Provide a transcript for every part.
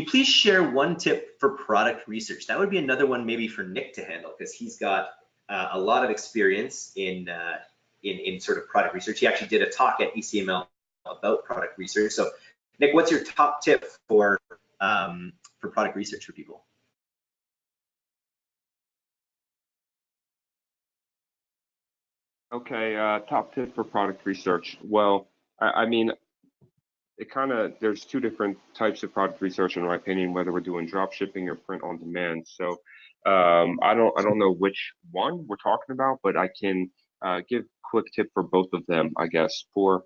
you please share one tip for product research? That would be another one maybe for Nick to handle because he's got uh, a lot of experience in, uh, in, in sort of product research. He actually did a talk at ECML about product research. So Nick, what's your top tip for, um, for product research for people? Okay, uh, top tip for product research. Well, I, I mean, it kind of there's two different types of product research in my opinion whether we're doing drop shipping or print on demand. So um, i don't i don't know which one we're talking about but i can uh, give quick tip for both of them i guess. For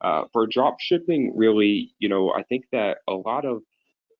uh, for drop shipping really you know i think that a lot of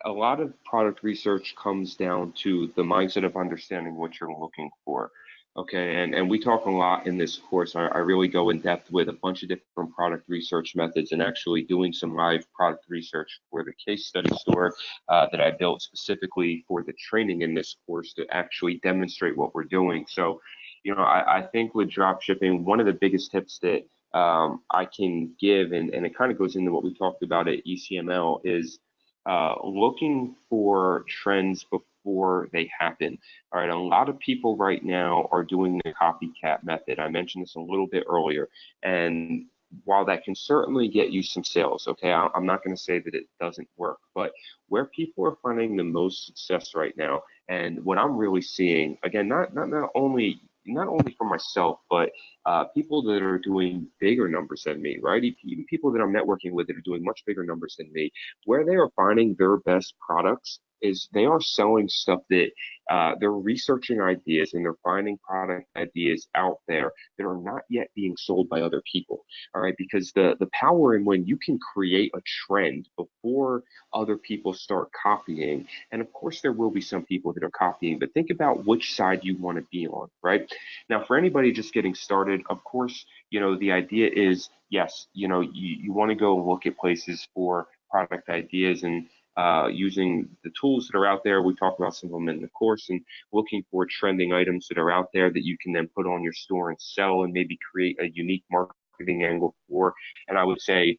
a lot of product research comes down to the mindset of understanding what you're looking for Okay, and, and we talk a lot in this course. I, I, really go in depth with a bunch of different product research methods and actually doing some live product research for the case study store uh, that I built specifically for the training in this course to actually demonstrate what we're doing. So, you know, I, I think with drop shipping, one of the biggest tips that um, I can give, and, and it kind of goes into what we talked about at ECML, is uh, looking for trends before they happen. All right, a lot of people right now are doing the copycat method. I mentioned this a little bit earlier, and while that can certainly get you some sales, okay, I'm not going to say that it doesn't work, but where people are finding the most success right now, and what I'm really seeing, again, not not not only not only for myself, but uh, people that are doing bigger numbers than me, right? Even people that I'm networking with that are doing much bigger numbers than me, where they are finding their best products is they are selling stuff that uh, they're researching ideas and they're finding product ideas out there that are not yet being sold by other people. All right, because the the power in when you can create a trend before other people start copying, and of course there will be some people that are copying, but think about which side you want to be on, right? Now, for anybody just getting started, of course, you know the idea is yes, you know you, you want to go look at places for product ideas and uh, using the tools that are out there. We talk about some of them in the course and looking for trending items that are out there that you can then put on your store and sell and maybe create a unique marketing angle for. And I would say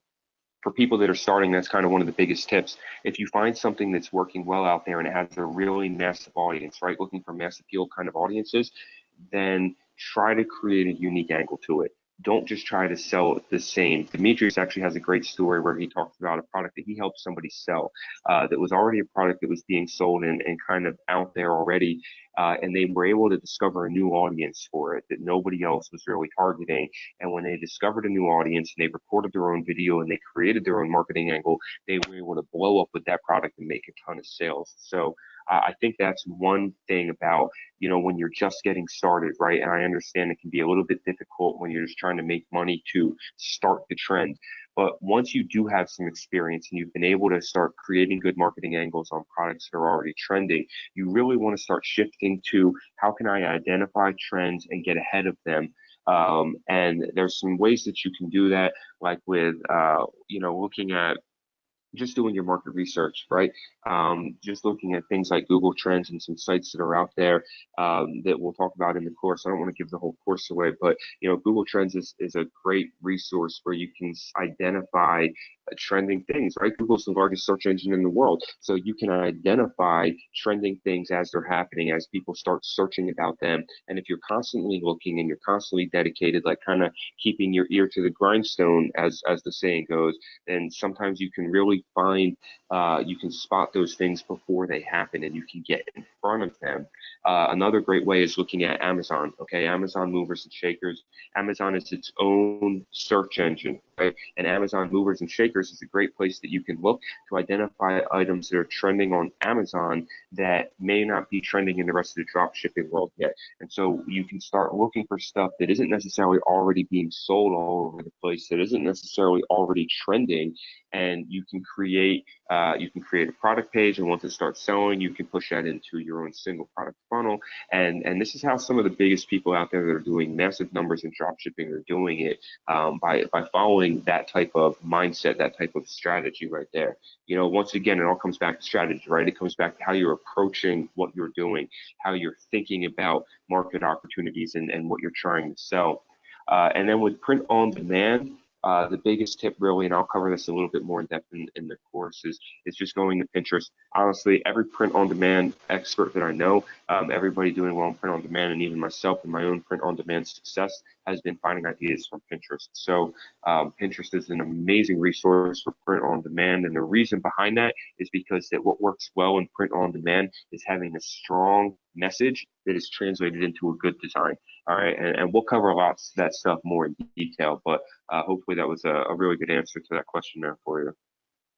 for people that are starting, that's kind of one of the biggest tips. If you find something that's working well out there and it has a really massive audience, right, looking for mass appeal kind of audiences, then try to create a unique angle to it don't just try to sell the same. Demetrius actually has a great story where he talks about a product that he helped somebody sell uh, that was already a product that was being sold and, and kind of out there already. Uh, and they were able to discover a new audience for it that nobody else was really targeting. And when they discovered a new audience and they recorded their own video and they created their own marketing angle, they were able to blow up with that product and make a ton of sales. So I think that's one thing about, you know, when you're just getting started, right? And I understand it can be a little bit difficult when you're just trying to make money to start the trend. But once you do have some experience and you've been able to start creating good marketing angles on products that are already trending, you really want to start shifting to how can I identify trends and get ahead of them um, and there's some ways that you can do that, like with, uh, you know, looking at just doing your market research, right? Um, just looking at things like Google Trends and some sites that are out there um, that we'll talk about in the course. I don't want to give the whole course away, but you know, Google Trends is, is a great resource where you can identify Uh, trending things, right? Google's the largest search engine in the world, so you can identify trending things as they're happening, as people start searching about them. And if you're constantly looking and you're constantly dedicated, like kind of keeping your ear to the grindstone, as as the saying goes, then sometimes you can really find uh, you can spot those things before they happen and you can get in front of them. Uh, another great way is looking at Amazon. Okay, Amazon movers and shakers. Amazon is its own search engine, right? And Amazon movers and shakers is a great place that you can look to identify items that are trending on Amazon that may not be trending in the rest of the drop shipping world yet. And so you can start looking for stuff that isn't necessarily already being sold all over the place, that isn't necessarily already trending, and you can create uh, you can create a product page and once it starts selling you can push that into your own single product funnel. And and this is how some of the biggest people out there that are doing massive numbers in drop shipping are doing it um, by by following that type of mindset that type of strategy right there. You know once again it all comes back to strategy right? It comes back to how you're approaching what you're doing how you're thinking about market opportunities and, and what you're trying to sell. Uh, and then with print on demand uh, the biggest tip really, and I'll cover this a little bit more in depth in, in the course, is, is just going to Pinterest. Honestly, every print on demand expert that I know, um, everybody doing well in print on demand, and even myself and my own print on demand success has been finding ideas from Pinterest. So um, Pinterest is an amazing resource for print on demand. And the reason behind that is because that what works well in print on demand is having a strong message that is translated into a good design. All right, and, and we'll cover lots of that stuff more in detail, but uh, hopefully that was a, a really good answer to that question there for you.